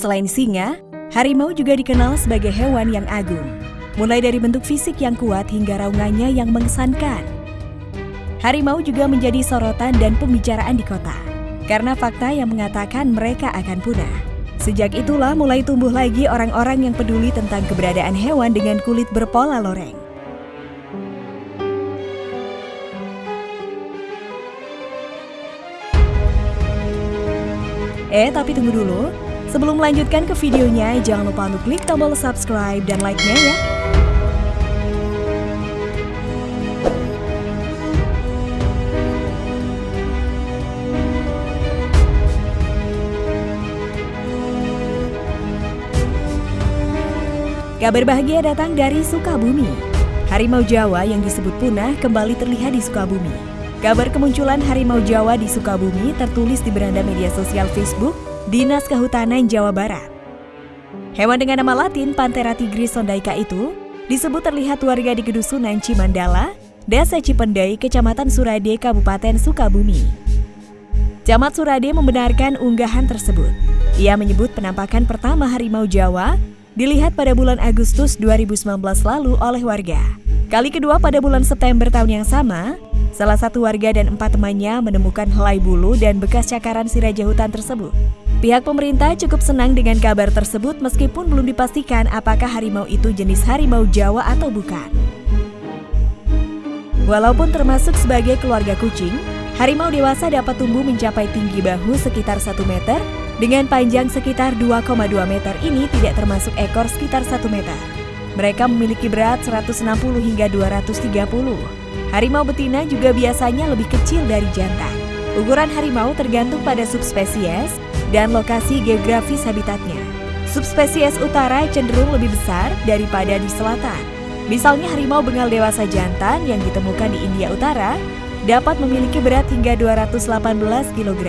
Selain singa, harimau juga dikenal sebagai hewan yang agung. Mulai dari bentuk fisik yang kuat hingga raungannya yang mengesankan. Harimau juga menjadi sorotan dan pembicaraan di kota. Karena fakta yang mengatakan mereka akan punah. Sejak itulah mulai tumbuh lagi orang-orang yang peduli tentang keberadaan hewan dengan kulit berpola loreng. Eh, tapi tunggu dulu. Sebelum melanjutkan ke videonya, jangan lupa untuk klik tombol subscribe dan like-nya ya. Kabar bahagia datang dari Sukabumi. Harimau Jawa yang disebut punah kembali terlihat di Sukabumi. Kabar kemunculan harimau Jawa di Sukabumi tertulis di beranda media sosial Facebook Dinas Kehutanan Jawa Barat. Hewan dengan nama latin Panthera tigris sondaika itu disebut terlihat warga di Kedusunan Cimandala, Desa Cipendai, Kecamatan Surade, Kabupaten Sukabumi. Camat Surade membenarkan unggahan tersebut. Ia menyebut penampakan pertama harimau Jawa dilihat pada bulan Agustus 2019 lalu oleh warga. Kali kedua pada bulan September tahun yang sama, salah satu warga dan empat temannya menemukan helai bulu dan bekas cakaran si raja hutan tersebut. Pihak pemerintah cukup senang dengan kabar tersebut meskipun belum dipastikan apakah harimau itu jenis harimau Jawa atau bukan. Walaupun termasuk sebagai keluarga kucing, harimau dewasa dapat tumbuh mencapai tinggi bahu sekitar 1 meter dengan panjang sekitar 2,2 meter ini tidak termasuk ekor sekitar 1 meter. Mereka memiliki berat 160 hingga 230. Harimau betina juga biasanya lebih kecil dari jantan. Ukuran harimau tergantung pada subspesies dan lokasi geografis habitatnya. Subspesies utara cenderung lebih besar daripada di selatan. Misalnya harimau bengal dewasa jantan yang ditemukan di India Utara dapat memiliki berat hingga 218 kg.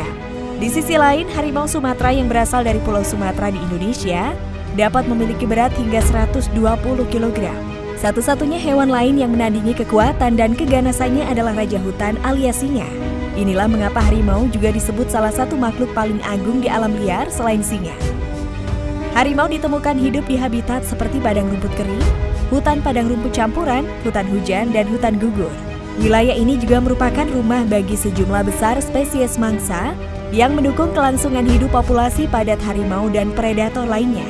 Di sisi lain, harimau Sumatera yang berasal dari Pulau Sumatera di Indonesia dapat memiliki berat hingga 120 kg. Satu-satunya hewan lain yang menandingi kekuatan dan keganasannya adalah raja hutan alias singa. Inilah mengapa harimau juga disebut salah satu makhluk paling agung di alam liar selain singa. Harimau ditemukan hidup di habitat seperti padang rumput kering, hutan padang rumput campuran, hutan hujan, dan hutan gugur. Wilayah ini juga merupakan rumah bagi sejumlah besar spesies mangsa yang mendukung kelangsungan hidup populasi padat harimau dan predator lainnya.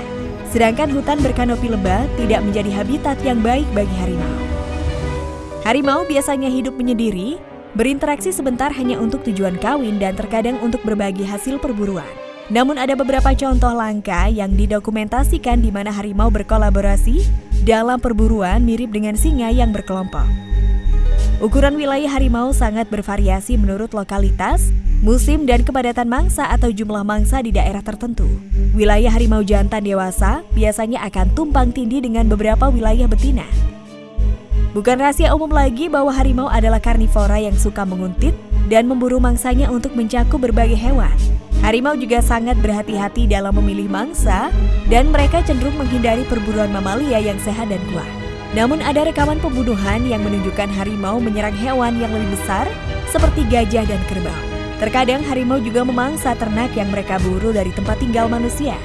Sedangkan hutan berkanopi lebah tidak menjadi habitat yang baik bagi harimau. Harimau biasanya hidup menyendiri, berinteraksi sebentar hanya untuk tujuan kawin dan terkadang untuk berbagi hasil perburuan. Namun ada beberapa contoh langka yang didokumentasikan di mana harimau berkolaborasi dalam perburuan mirip dengan singa yang berkelompok. Ukuran wilayah harimau sangat bervariasi menurut lokalitas, musim dan kepadatan mangsa atau jumlah mangsa di daerah tertentu. Wilayah harimau jantan dewasa biasanya akan tumpang tindih dengan beberapa wilayah betina. Bukan rahasia umum lagi bahwa harimau adalah karnivora yang suka menguntit dan memburu mangsanya untuk mencakup berbagai hewan. Harimau juga sangat berhati-hati dalam memilih mangsa dan mereka cenderung menghindari perburuan mamalia yang sehat dan kuat. Namun ada rekaman pembunuhan yang menunjukkan harimau menyerang hewan yang lebih besar seperti gajah dan kerbau. Terkadang harimau juga memangsa ternak yang mereka buru dari tempat tinggal manusia.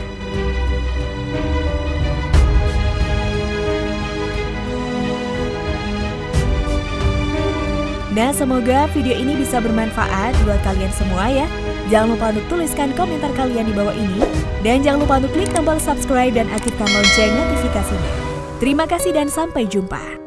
Nah, semoga video ini bisa bermanfaat buat kalian semua ya. Jangan lupa untuk tuliskan komentar kalian di bawah ini. Dan jangan lupa untuk klik tombol subscribe dan aktifkan lonceng notifikasinya. Terima kasih dan sampai jumpa.